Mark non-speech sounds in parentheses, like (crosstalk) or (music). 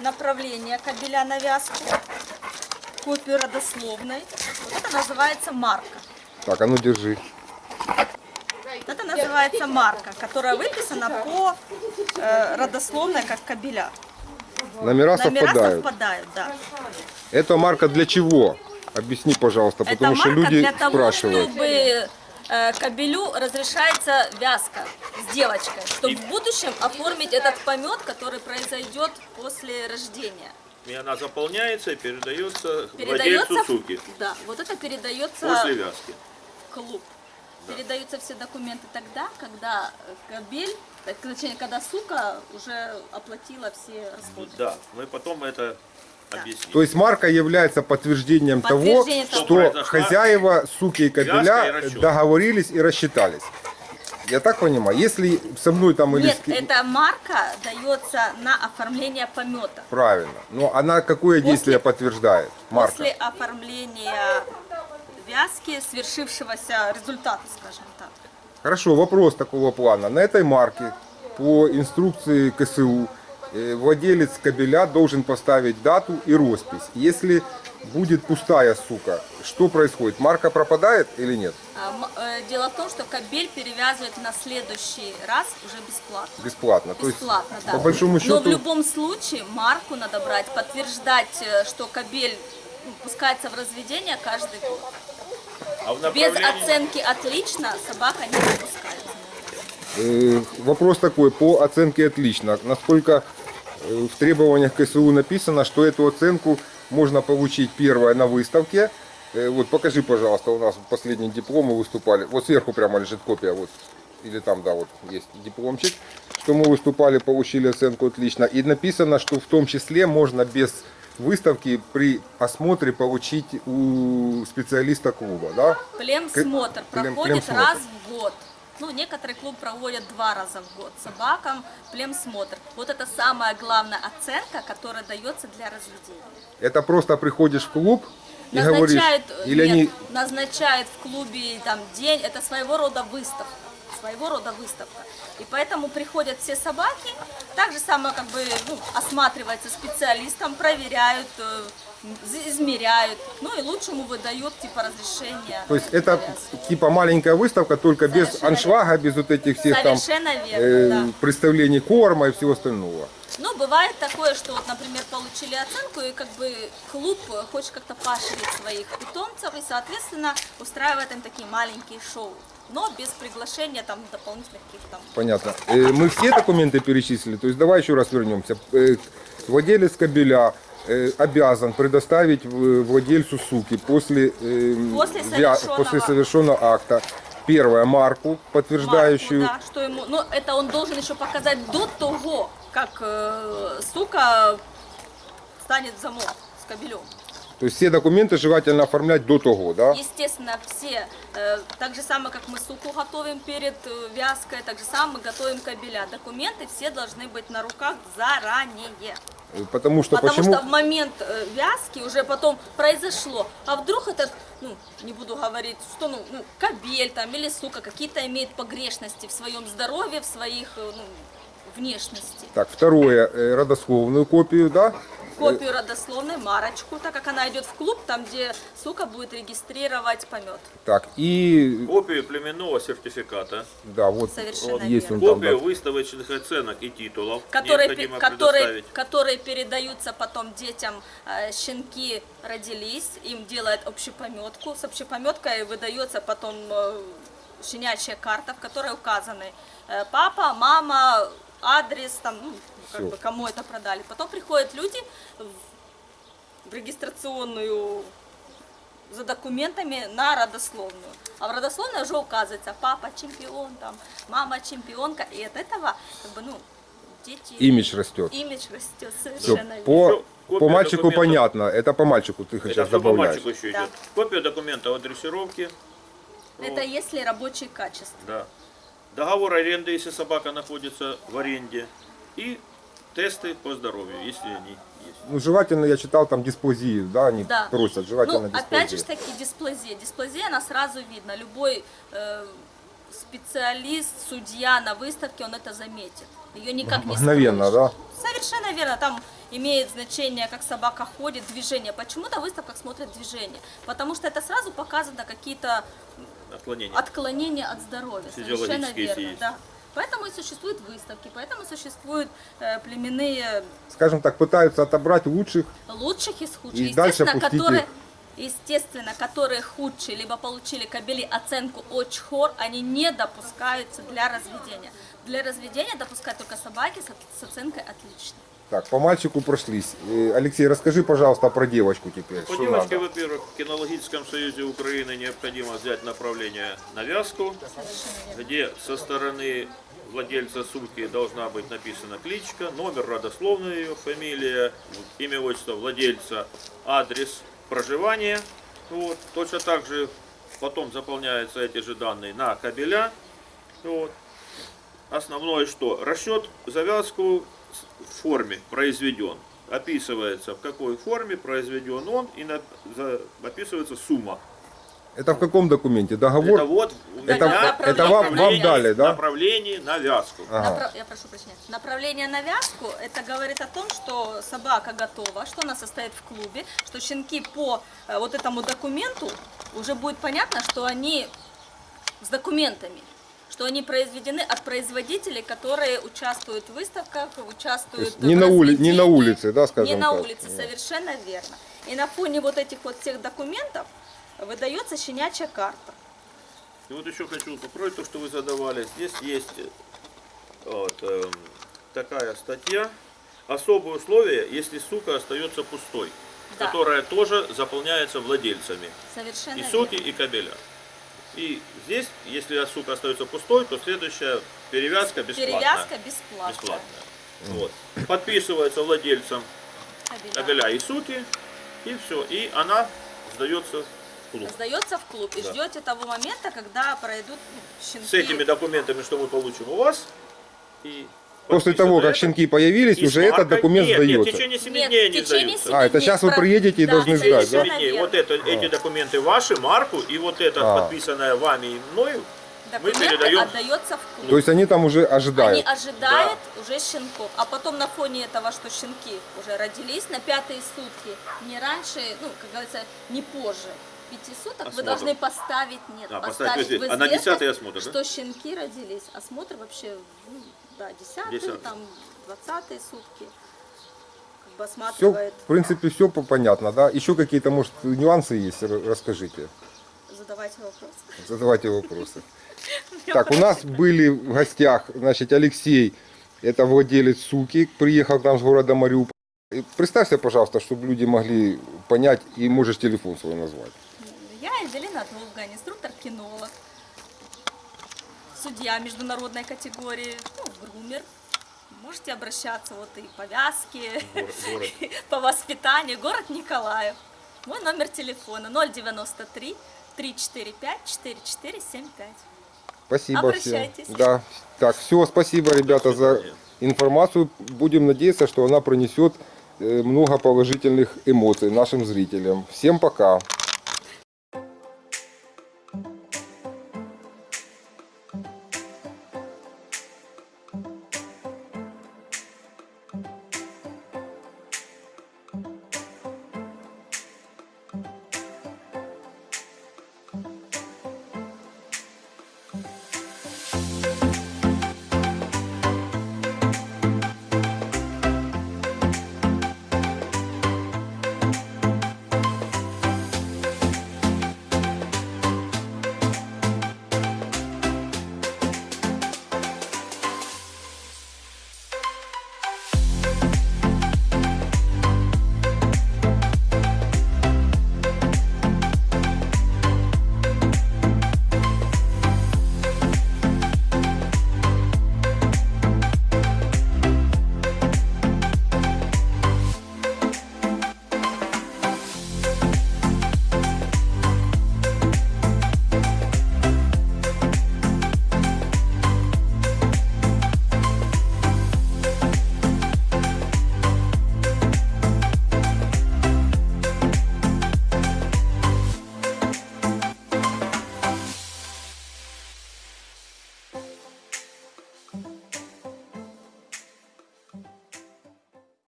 направление кабеля на вязку, копию родословной. Вот это называется марка. Так, а ну держи. Это называется марка, которая выписана по э, родословной как кабеля. Номера Номера совпадают. совпадают, да. Эта марка для чего? Объясни, пожалуйста, Это потому что марка люди для того, спрашивают. чтобы кабелю разрешается вязка с девочкой, чтобы в будущем оформить этот помет, который произойдет после рождения. И она заполняется и передается, Передается, владельцу суки да, вот это передается после вязки. в клуб. Передаются все документы тогда, когда э, кабель, так, точнее, когда сука уже оплатила все расходы. Да, мы потом это объясним. То есть марка является подтверждением, Подтверждение того, того. что Произошла хозяева суки и и кабеля расчет. договорились и рассчитались. Я так понимаю, если со мной там или... Нет, эта марка дается на оформление помета. Правильно. Но она какое После- действие подтверждает? Марка. После оформления вязки, свершившегося результата, скажем так. Хорошо, вопрос такого плана. На этой марке по инструкции КСУ владелец кабеля должен поставить дату и роспись. Если будет пустая сука, что происходит? Марка пропадает или нет? А, э, Дело в том, что кабель перевязывает на следующий раз уже бесплатно. Бесплатно. То есть, Бесплатно, да. по большому Но в счету, любом случае марку надо брать, подтверждать, э, что кабель пускается в разведение каждый год. А Без оценки отлично собака не выпускается. э, вопрос такой, по оценке отлично. Насколько э, в требованиях КСУ написано, что эту оценку можно получить первое на выставке. Э, Вот покажи, пожалуйста, у нас последний диплом мы выступали. Вот сверху прямо лежит копия, вот или там, да, вот есть дипломчик, что мы выступали, получили оценку отлично. И написано, что в том числе можно без выставки при осмотре получить у специалиста клуба, да? Племсмотр Плем- проходит племсмотр. раз в год. Ну, некоторые клуб проводят два раза в год собакам племсмотр. Вот это самая главная оценка, которая дается для разведения. Это просто приходишь в клуб и говоришь, или нет, они назначают в клубе там день, это своего рода выставка. Своего рода выставка. И поэтому приходят все собаки, так же самое как бы ну, осматривается специалистом, проверяют, э, измеряют, ну и лучшему выдают типа разрешение. То есть это типа маленькая выставка, только без Совершенно аншлага, без вот этих всех там Совершенно э, верно, да. представлений корма и всего остального. Ну, бывает такое, что вот, например, получили оценку, и как бы клуб хочет как-то поощрить своих питомцев, и, соответственно, устраивает им такие маленькие шоу, но без приглашения там дополнительных каких-то там Понятно. Э, Мы все документы перечислили, то есть давай еще раз вернемся. Э, Владелец кабеля э, обязан предоставить в- владельцу суки после, э, После совершенного- после совершенного акта первое марку, подтверждающую. марку, да, что ему, но это он должен еще показать до того, как э, сука станет замок с кабелем. То есть все документы желательно оформлять до того, да? Естественно, все, э, так же самое, как мы суку готовим перед э, вязкой, так же самое мы готовим кабеля. Документы все должны быть на руках заранее. Потому что Потому почему? что в момент э, вязки уже потом произошло. А вдруг этот, ну, не буду говорить, что, ну, ну, кабель там или сука какие-то имеет погрешности в своем здоровье, в своих, э, ну, внешности. Так, второе, э, родословную копию, да? Копию родословной, марочку, так как она идет в клуб, там, где сука будет регистрировать помет. Так, и Копию племенного сертификата, да, вот Совершенно вот есть он верно. там, да. копию выставочных оценок и титулов которые, необходимо которые, которые передаются потом детям. Э, Щенки родились, им делают общепометку. С общепометкой выдается потом э, щенячья карта, в которой указаны э, папа, мама, адрес, там, ну, как бы кому это продали. Потом приходят люди в- регистрационную за документами на родословную. А в родословной уже указывается папа чемпион, там, мама чемпионка. И от этого, как бы, ну, дети... Имидж растет. Имидж растет, совершенно верно. по, копия по мальчику документов. понятно, это по мальчику ты Это сейчас что по добавляешь. мальчику еще Да. идет. Копия документа о дрессировке. Это если рабочие качества. Да. Договор аренды, если собака находится в аренде. И тесты по здоровью, если они есть. Ну, желательно, я читал, там дисплазии, да, они Да. просят, желательно Ну, дисплазии. опять же таки дисплазия. Дисплазия, она сразу видно. Любой э, специалист, судья на выставке, он это заметит. Ее никак не Мгновенно, да? Совершенно верно. Там имеет значение, как собака ходит, движение. Почему на выставках смотрят движение? Потому что это сразу показано какие-то Отклонение. отклонения от здоровья. Совершенно верно, есть. да. Поэтому и существуют выставки, поэтому существуют э, племенные Скажем так, пытаются отобрать лучших. лучших из худших. И дальше которые, их. Естественно, которые худшие, либо получили кобели оценку очень хор, они не допускаются для разведения. Для разведения допускают только собаки с, оценкой отлично. Так, по мальчику прошлись. Э, Алексей, расскажи, пожалуйста, про девочку теперь. По Что девочке, во-первых, в кинологическом союзе Украины необходимо взять направление на вязку, где со стороны владельца сумки должна быть написана кличка, номер, родословная ее, фамилия, имя, отчество владельца, адрес проживания. Вот. Точно так же потом заполняются эти же данные на кабеля. Вот. Основное что? Расчет завязку в форме произведен. Описывается, в какой форме произведен он, и описывается сумма. Это в каком документе? Договор? Это вот Это- это вам- вам направление- дали, да? Направление на вязку. Ага. Я прошу прощения. Направление на вязку, это говорит о том, что собака готова, что она состоит в клубе, что щенки по э, вот этому документу уже будет понятно, что они с документами, что они произведены от производителей, которые участвуют в выставках, участвуют не в на, ули- не на улице, да, скажем Не на так? улице, совершенно верно. И на фоне вот этих вот всех документов выдается щенячья карта. И вот еще хочу попробовать то, что вы задавали. Здесь есть э, вот, эм, такая статья. Особые условия, если сука остается пустой, Да. которая тоже заполняется владельцами. Совершенно И верно. соки, и кабеля. И здесь, если сука остается пустой, то следующая перевязка бесплатная. Перевязка бесплатная. Бесплатная. Вот. Подписывается владельцем Кабеля. кабеля и суки, и все. И она сдается в клуб. Сдается в клуб и Да. ждете того момента, когда пройдут ну, щенки. С этими документами, что мы получим у вас, и После того, как это, щенки появились, и уже с этот документ нет, Нет, сдается. в течение 7 Нет, дней не сдаются. семи А, это сейчас вы приедете и Да, должны сдать, да? Дней. Вот это, эти документы ваши, марку, и вот это А. подписанное вами и мною, мы передаем. отдается в клуб. То есть они там уже Они ожидают. ожидают уже щенков, а потом на фоне этого, что щенки уже родились на пятые сутки, не раньше, ну, как говорится, не позже пяти суток, вы Осмотр. должны поставить, нет, А, поставить поставить в в А 10-й осмотр, да? что щенки родились. Осмотр вообще, ну, да, 10 Десятый. там 20 сутки, как бы Все, осматривает, в принципе, все понятно, да? Еще какие-то, может, нюансы есть? Расскажите. задавайте вопрос. Задавайте вопросы. (laughs) Так, у нас были в гостях, значит, Алексей, это владелец суки, приехал к нам с города Мариуполь. Представься, пожалуйста, чтобы люди могли понять, и можешь телефон свой назвать. Я Эвелина Долгань, инструктор-кинолог, судья международной категории, ну, грумер. Можете обращаться вот и по вязке, Город- город. (laughs) по воспитанию. Город Николаев. Мой номер телефона 093 345 4475. Спасибо всем. Обращайтесь. Да. Так, все, спасибо, ребята, за информацию. Будем надеяться, что она принесет э, много положительных эмоций нашим зрителям. Всем пока.